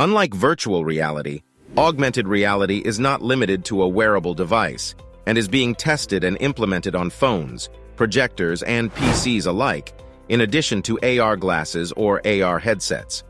Unlike virtual reality, augmented reality is not limited to a wearable device and is being tested and implemented on phones, projectors, and PCs alike, in addition to AR glasses or AR headsets.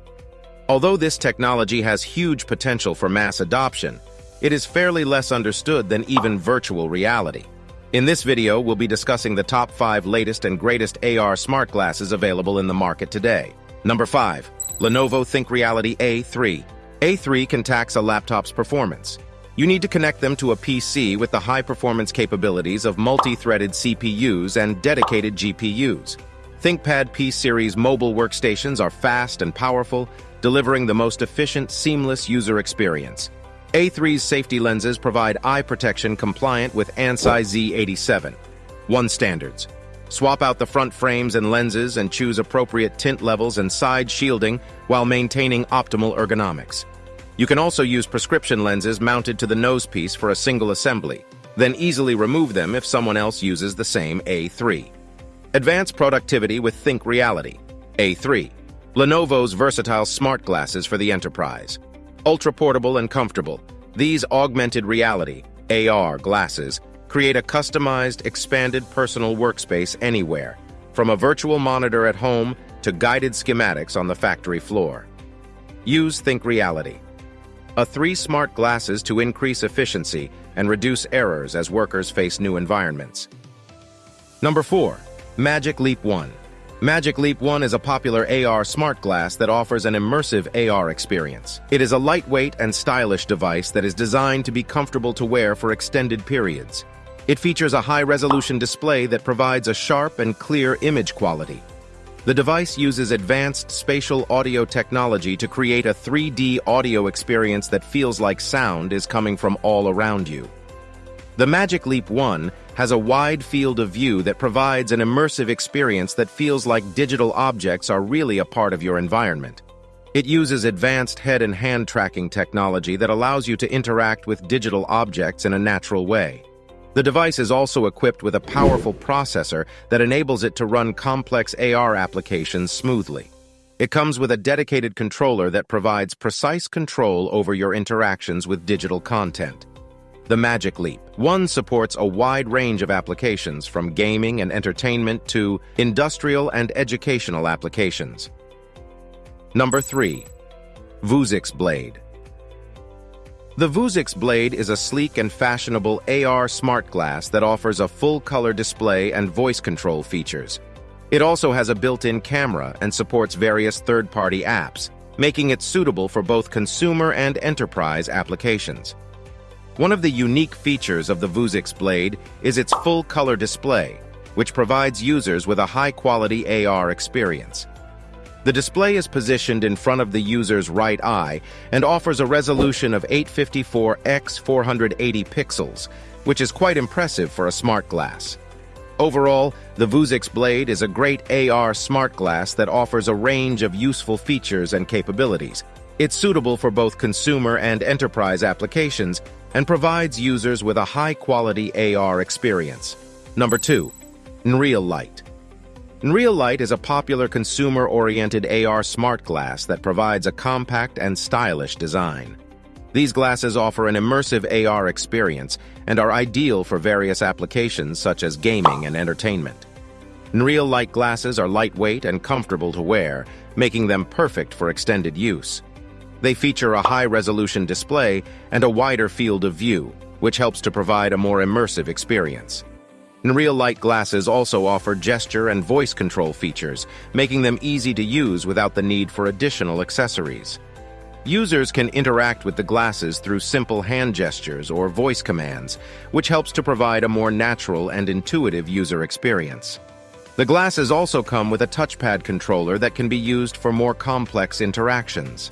Although this technology has huge potential for mass adoption, it is fairly less understood than even virtual reality. In this video, we'll be discussing the top 5 latest and greatest AR smart glasses available in the market today. Number 5. Lenovo ThinkReality A3. A3 can tax a laptop's performance. You need to connect them to a PC with the high-performance capabilities of multi-threaded CPUs and dedicated GPUs. ThinkPad P-Series mobile workstations are fast and powerful, delivering the most efficient, seamless user experience. A3's safety lenses provide eye protection compliant with ANSI Z87. 1 standards. Swap out the front frames and lenses and choose appropriate tint levels and side shielding while maintaining optimal ergonomics. You can also use prescription lenses mounted to the nose piece for a single assembly, then easily remove them if someone else uses the same A3. Advanced productivity with ThinkReality. A3. Lenovo's versatile smart glasses for the enterprise. Ultra-portable and comfortable, these augmented reality, AR, glasses create a customized, expanded personal workspace anywhere, from a virtual monitor at home to guided schematics on the factory floor. Use ThinkReality. A three smart glasses to increase efficiency and reduce errors as workers face new environments. Number 4. Magic Leap 1. Magic Leap 1 is a popular AR smart glass that offers an immersive AR experience. It is a lightweight and stylish device that is designed to be comfortable to wear for extended periods. It features a high-resolution display that provides a sharp and clear image quality, the device uses advanced spatial audio technology to create a 3D audio experience that feels like sound is coming from all around you. The Magic Leap 1 has a wide field of view that provides an immersive experience that feels like digital objects are really a part of your environment. It uses advanced head and hand tracking technology that allows you to interact with digital objects in a natural way. The device is also equipped with a powerful processor that enables it to run complex AR applications smoothly. It comes with a dedicated controller that provides precise control over your interactions with digital content. The Magic Leap. One supports a wide range of applications from gaming and entertainment to industrial and educational applications. Number 3. Vuzix Blade. The Vuzix Blade is a sleek and fashionable AR smart glass that offers a full-color display and voice control features. It also has a built-in camera and supports various third-party apps, making it suitable for both consumer and enterprise applications. One of the unique features of the Vuzix Blade is its full-color display, which provides users with a high-quality AR experience. The display is positioned in front of the user's right eye and offers a resolution of 854 x 480 pixels, which is quite impressive for a smart glass. Overall, the Vuzix Blade is a great AR smart glass that offers a range of useful features and capabilities. It's suitable for both consumer and enterprise applications and provides users with a high-quality AR experience. Number 2. Nreal-Light Nreal-Light is a popular consumer-oriented AR smart glass that provides a compact and stylish design. These glasses offer an immersive AR experience and are ideal for various applications such as gaming and entertainment. Nreal-Light glasses are lightweight and comfortable to wear, making them perfect for extended use. They feature a high-resolution display and a wider field of view, which helps to provide a more immersive experience. Nreal-Light glasses also offer gesture and voice control features, making them easy to use without the need for additional accessories. Users can interact with the glasses through simple hand gestures or voice commands, which helps to provide a more natural and intuitive user experience. The glasses also come with a touchpad controller that can be used for more complex interactions.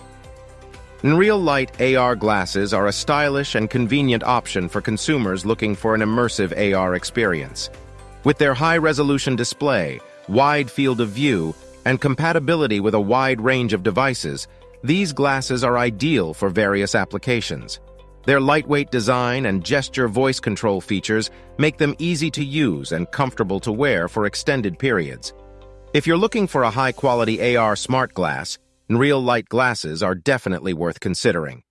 Nreal-Light AR glasses are a stylish and convenient option for consumers looking for an immersive AR experience. With their high-resolution display, wide field of view, and compatibility with a wide range of devices, these glasses are ideal for various applications. Their lightweight design and gesture voice control features make them easy to use and comfortable to wear for extended periods. If you're looking for a high-quality AR smart glass, Nreal-Light glasses are definitely worth considering.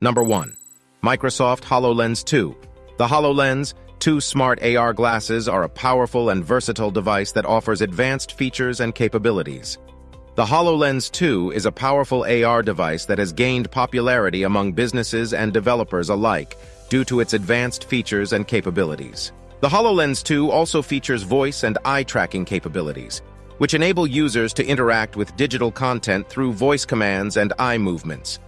Number 1. Microsoft HoloLens 2. The HoloLens 2 smart AR glasses are a powerful and versatile device that offers advanced features and capabilities. The HoloLens 2 is a powerful AR device that has gained popularity among businesses and developers alike due to its advanced features and capabilities. The HoloLens 2 also features voice and eye tracking capabilities, which enable users to interact with digital content through voice commands and eye movements.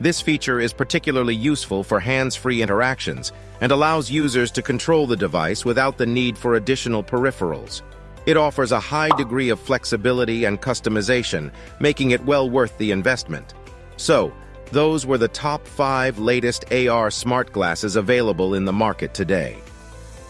This feature is particularly useful for hands-free interactions and allows users to control the device without the need for additional peripherals. It offers a high degree of flexibility and customization, making it well worth the investment. So, those were the top five latest AR smart glasses available in the market today.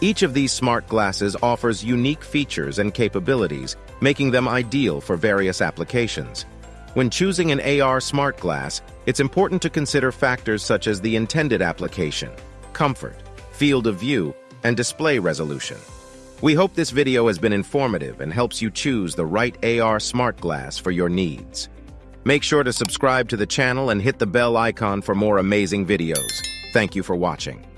Each of these smart glasses offers unique features and capabilities, making them ideal for various applications. When choosing an AR smart glass, it's important to consider factors such as the intended application, comfort, field of view, and display resolution. We hope this video has been informative and helps you choose the right AR smart glass for your needs. Make sure to subscribe to the channel and hit the bell icon for more amazing videos. Thank you for watching.